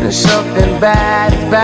and something bad is bad.